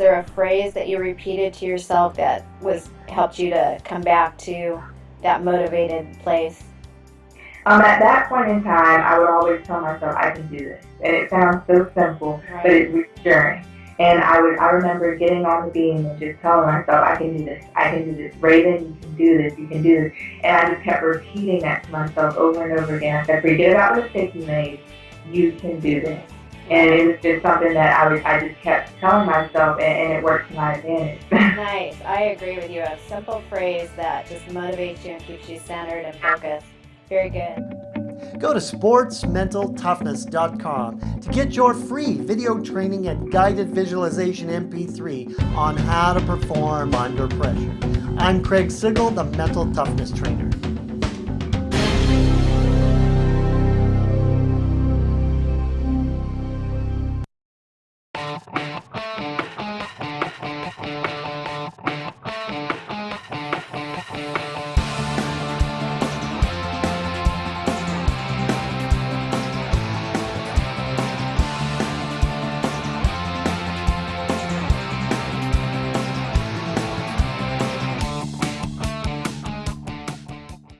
there a phrase that you repeated to yourself that was helped you to come back to that motivated place? Um, at that point in time, I would always tell myself, I can do this. And it sounds so simple, Right. but it's reassuring. And I would, I remember getting on the beam and just telling myself, I can do this, I can do this. Raven, you can do this, you can do this. And I just kept repeating that to myself over and over again. I said, forget about the mistake you made, you can do this. And it was just something that I was, I just kept telling myself, and, and it worked to my advantage. Nice. I agree with you. A simple phrase that just motivates you and keeps you centered and focused. Very good. Go to sportsmentaltoughness.com to get your free video training and guided visualization MP3 on how to perform under pressure. I'm Craig Sigl, the Mental Toughness Trainer.